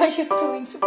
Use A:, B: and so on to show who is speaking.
A: 还是读一次